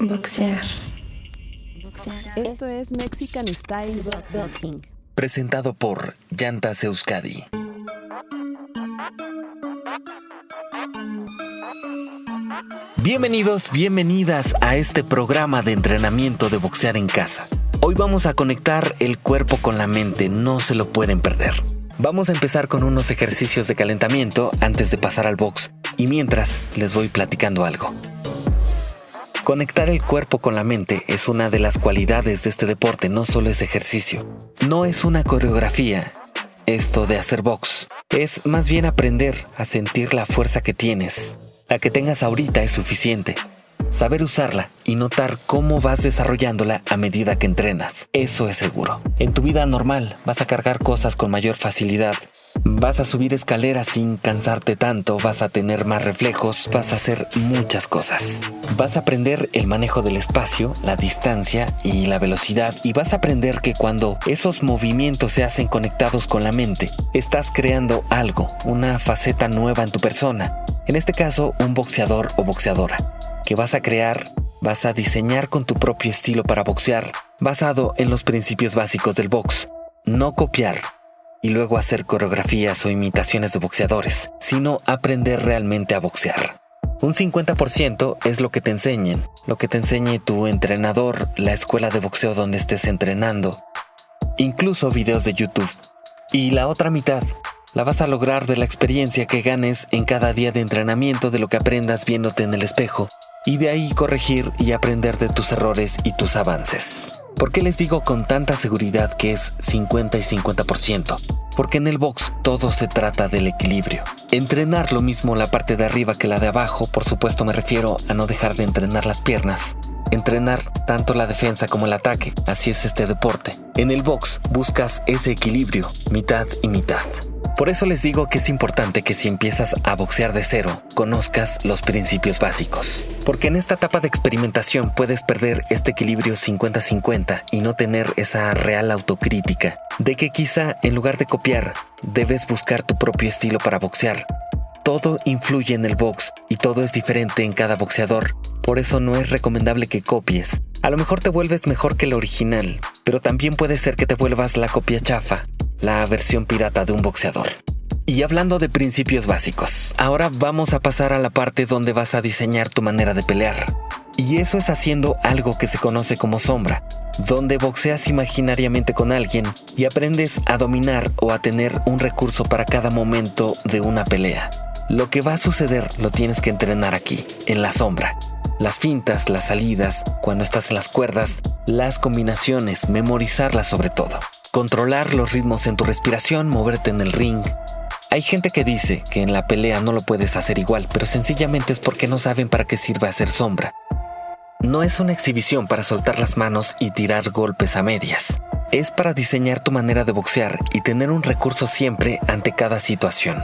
Boxear. Esto es Mexican Style Boxing. Presentado por Llantas Euskadi. Bienvenidos, bienvenidas a este programa de entrenamiento de boxear en casa. Hoy vamos a conectar el cuerpo con la mente, no se lo pueden perder. Vamos a empezar con unos ejercicios de calentamiento antes de pasar al box y mientras les voy platicando algo. Conectar el cuerpo con la mente es una de las cualidades de este deporte, no solo es ejercicio. No es una coreografía, esto de hacer box. Es más bien aprender a sentir la fuerza que tienes. La que tengas ahorita es suficiente. Saber usarla y notar cómo vas desarrollándola a medida que entrenas. Eso es seguro. En tu vida normal vas a cargar cosas con mayor facilidad. Vas a subir escaleras sin cansarte tanto, vas a tener más reflejos, vas a hacer muchas cosas. Vas a aprender el manejo del espacio, la distancia y la velocidad y vas a aprender que cuando esos movimientos se hacen conectados con la mente, estás creando algo, una faceta nueva en tu persona. En este caso, un boxeador o boxeadora que vas a crear, vas a diseñar con tu propio estilo para boxear, basado en los principios básicos del box. No copiar y luego hacer coreografías o imitaciones de boxeadores, sino aprender realmente a boxear. Un 50% es lo que te enseñen, lo que te enseñe tu entrenador, la escuela de boxeo donde estés entrenando, incluso videos de YouTube. Y la otra mitad la vas a lograr de la experiencia que ganes en cada día de entrenamiento de lo que aprendas viéndote en el espejo y de ahí corregir y aprender de tus errores y tus avances. ¿Por qué les digo con tanta seguridad que es 50 y 50%? Porque en el box todo se trata del equilibrio. Entrenar lo mismo la parte de arriba que la de abajo, por supuesto me refiero a no dejar de entrenar las piernas. Entrenar tanto la defensa como el ataque, así es este deporte. En el box buscas ese equilibrio, mitad y mitad. Por eso les digo que es importante que si empiezas a boxear de cero, conozcas los principios básicos. Porque en esta etapa de experimentación puedes perder este equilibrio 50-50 y no tener esa real autocrítica de que quizá en lugar de copiar, debes buscar tu propio estilo para boxear. Todo influye en el box y todo es diferente en cada boxeador. Por eso no es recomendable que copies. A lo mejor te vuelves mejor que el original, pero también puede ser que te vuelvas la copia chafa la versión pirata de un boxeador. Y hablando de principios básicos, ahora vamos a pasar a la parte donde vas a diseñar tu manera de pelear. Y eso es haciendo algo que se conoce como sombra, donde boxeas imaginariamente con alguien y aprendes a dominar o a tener un recurso para cada momento de una pelea. Lo que va a suceder lo tienes que entrenar aquí, en la sombra. Las fintas, las salidas, cuando estás en las cuerdas, las combinaciones, memorizarlas sobre todo controlar los ritmos en tu respiración, moverte en el ring. Hay gente que dice que en la pelea no lo puedes hacer igual, pero sencillamente es porque no saben para qué sirve hacer sombra. No es una exhibición para soltar las manos y tirar golpes a medias. Es para diseñar tu manera de boxear y tener un recurso siempre ante cada situación.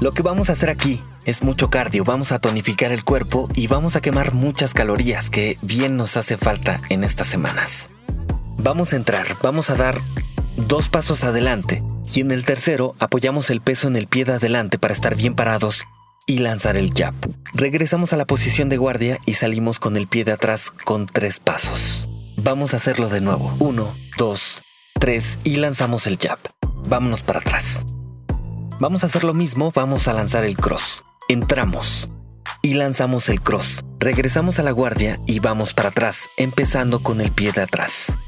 Lo que vamos a hacer aquí es mucho cardio, vamos a tonificar el cuerpo y vamos a quemar muchas calorías que bien nos hace falta en estas semanas. Vamos a entrar, vamos a dar dos pasos adelante y en el tercero apoyamos el peso en el pie de adelante para estar bien parados y lanzar el jab. Regresamos a la posición de guardia y salimos con el pie de atrás con tres pasos. Vamos a hacerlo de nuevo. Uno, dos, tres y lanzamos el jab. Vámonos para atrás. Vamos a hacer lo mismo, vamos a lanzar el cross. Entramos y lanzamos el cross. Regresamos a la guardia y vamos para atrás, empezando con el pie de atrás.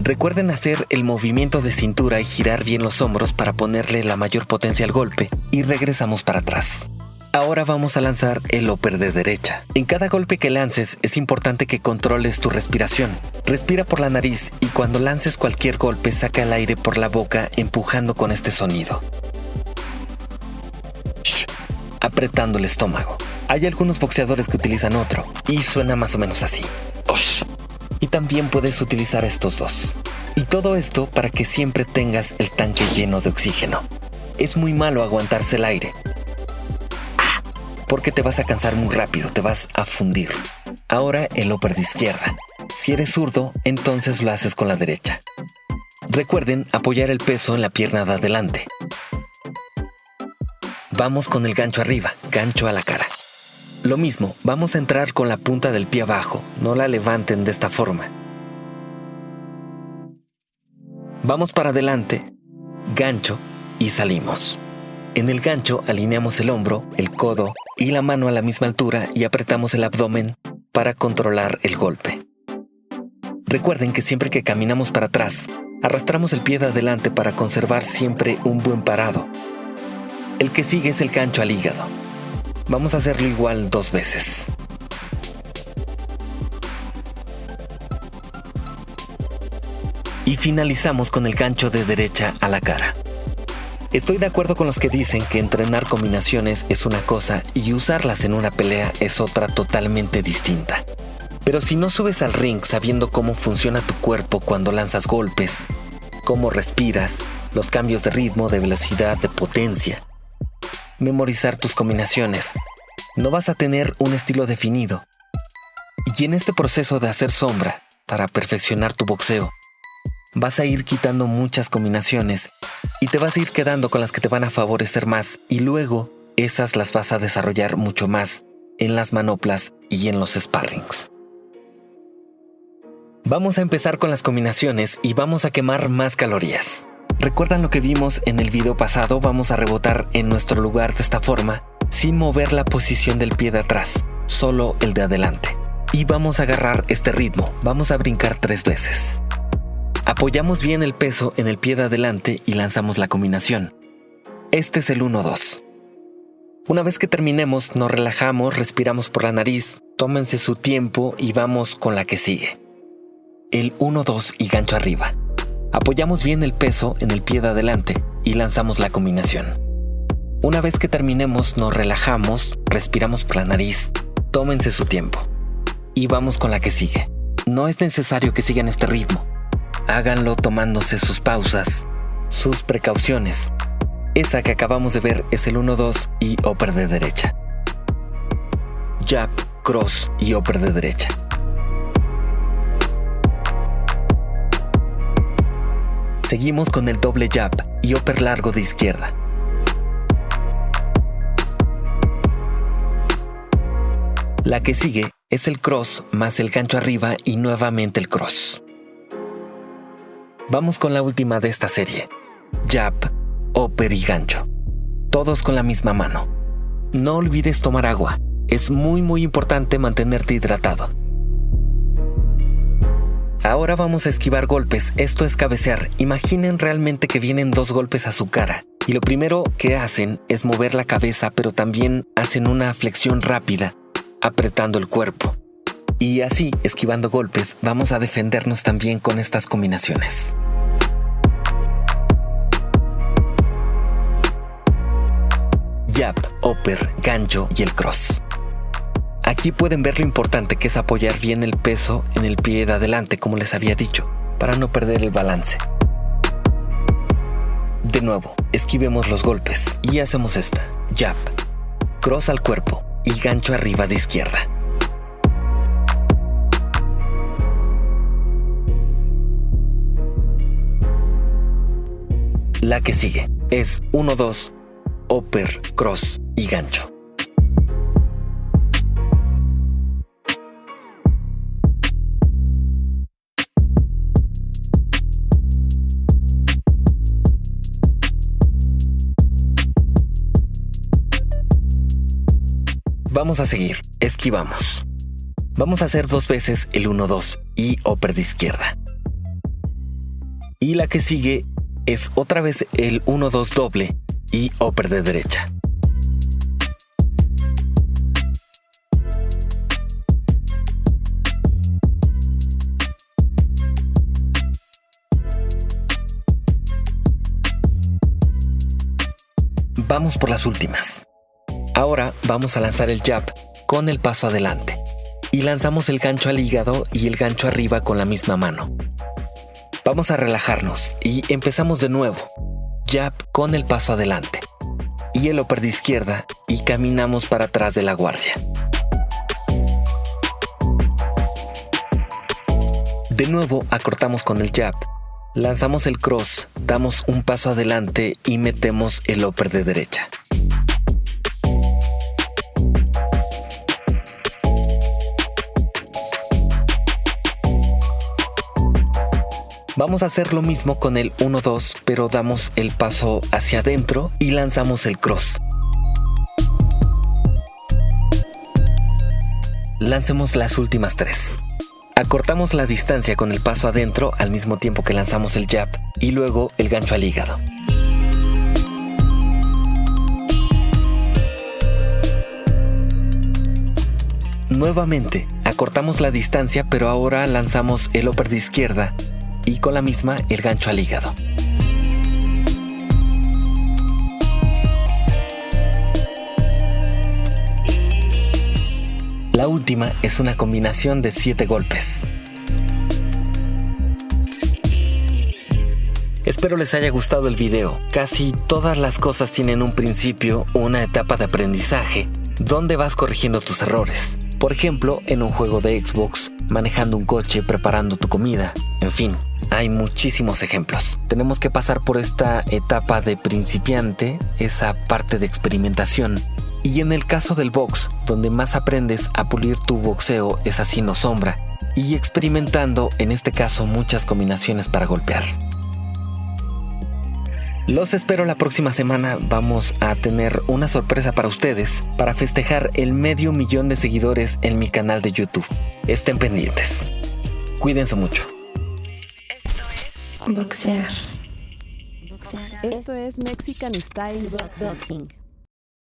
Recuerden hacer el movimiento de cintura y girar bien los hombros para ponerle la mayor potencia al golpe y regresamos para atrás. Ahora vamos a lanzar el upper de derecha. En cada golpe que lances es importante que controles tu respiración. Respira por la nariz y cuando lances cualquier golpe saca el aire por la boca empujando con este sonido. Shh, apretando el estómago. Hay algunos boxeadores que utilizan otro y suena más o menos así. Y también puedes utilizar estos dos. Y todo esto para que siempre tengas el tanque lleno de oxígeno. Es muy malo aguantarse el aire, porque te vas a cansar muy rápido, te vas a fundir. Ahora el upper de izquierda. Si eres zurdo, entonces lo haces con la derecha. Recuerden apoyar el peso en la pierna de adelante. Vamos con el gancho arriba, gancho a la cara. Lo mismo, vamos a entrar con la punta del pie abajo, no la levanten de esta forma. Vamos para adelante, gancho y salimos. En el gancho alineamos el hombro, el codo y la mano a la misma altura y apretamos el abdomen para controlar el golpe. Recuerden que siempre que caminamos para atrás, arrastramos el pie de adelante para conservar siempre un buen parado. El que sigue es el gancho al hígado. Vamos a hacerlo igual dos veces. Y finalizamos con el gancho de derecha a la cara. Estoy de acuerdo con los que dicen que entrenar combinaciones es una cosa y usarlas en una pelea es otra totalmente distinta. Pero si no subes al ring sabiendo cómo funciona tu cuerpo cuando lanzas golpes, cómo respiras, los cambios de ritmo, de velocidad, de potencia, memorizar tus combinaciones, no vas a tener un estilo definido. Y en este proceso de hacer sombra, para perfeccionar tu boxeo, vas a ir quitando muchas combinaciones y te vas a ir quedando con las que te van a favorecer más y luego esas las vas a desarrollar mucho más en las manoplas y en los sparrings. Vamos a empezar con las combinaciones y vamos a quemar más calorías. ¿Recuerdan lo que vimos en el video pasado? Vamos a rebotar en nuestro lugar de esta forma, sin mover la posición del pie de atrás, solo el de adelante. Y vamos a agarrar este ritmo, vamos a brincar tres veces. Apoyamos bien el peso en el pie de adelante y lanzamos la combinación. Este es el 1-2. Una vez que terminemos, nos relajamos, respiramos por la nariz, tómense su tiempo y vamos con la que sigue. El 1-2 y gancho arriba. Apoyamos bien el peso en el pie de adelante y lanzamos la combinación. Una vez que terminemos, nos relajamos, respiramos por la nariz, tómense su tiempo. Y vamos con la que sigue. No es necesario que sigan este ritmo háganlo tomándose sus pausas, sus precauciones. Esa que acabamos de ver es el 1-2 y upper de derecha. Jab, cross y upper de derecha. Seguimos con el doble jab y upper largo de izquierda. La que sigue es el cross más el gancho arriba y nuevamente el cross. Vamos con la última de esta serie. Jab, upper y gancho. Todos con la misma mano. No olvides tomar agua. Es muy muy importante mantenerte hidratado. Ahora vamos a esquivar golpes. Esto es cabecear. Imaginen realmente que vienen dos golpes a su cara. Y lo primero que hacen es mover la cabeza, pero también hacen una flexión rápida, apretando el cuerpo. Y así, esquivando golpes, vamos a defendernos también con estas combinaciones. Jab, upper, gancho y el cross. Aquí pueden ver lo importante que es apoyar bien el peso en el pie de adelante, como les había dicho, para no perder el balance. De nuevo, esquivemos los golpes y hacemos esta. Jab, cross al cuerpo y gancho arriba de izquierda. La que sigue es 1-2, upper, cross y gancho. Vamos a seguir. Esquivamos. Vamos a hacer dos veces el 1-2 y upper de izquierda. Y la que sigue es otra vez el 1-2 doble y upper de derecha. Vamos por las últimas. Ahora vamos a lanzar el jab con el paso adelante y lanzamos el gancho al hígado y el gancho arriba con la misma mano. Vamos a relajarnos y empezamos de nuevo. Jab con el paso adelante y el upper de izquierda y caminamos para atrás de la guardia. De nuevo acortamos con el jab, lanzamos el cross, damos un paso adelante y metemos el upper de derecha. Vamos a hacer lo mismo con el 1-2, pero damos el paso hacia adentro y lanzamos el cross. Lancemos las últimas tres. Acortamos la distancia con el paso adentro al mismo tiempo que lanzamos el jab y luego el gancho al hígado. Nuevamente, acortamos la distancia pero ahora lanzamos el upper de izquierda y con la misma el gancho al hígado. La última es una combinación de 7 golpes. Espero les haya gustado el video. Casi todas las cosas tienen un principio, una etapa de aprendizaje, donde vas corrigiendo tus errores. Por ejemplo, en un juego de Xbox, manejando un coche, preparando tu comida, en fin, hay muchísimos ejemplos. Tenemos que pasar por esta etapa de principiante, esa parte de experimentación. Y en el caso del box, donde más aprendes a pulir tu boxeo es haciendo sombra y experimentando, en este caso, muchas combinaciones para golpear. Los espero la próxima semana. Vamos a tener una sorpresa para ustedes para festejar el medio millón de seguidores en mi canal de YouTube. Estén pendientes. Cuídense mucho. Boxear. Esto es Mexican Style Boxing.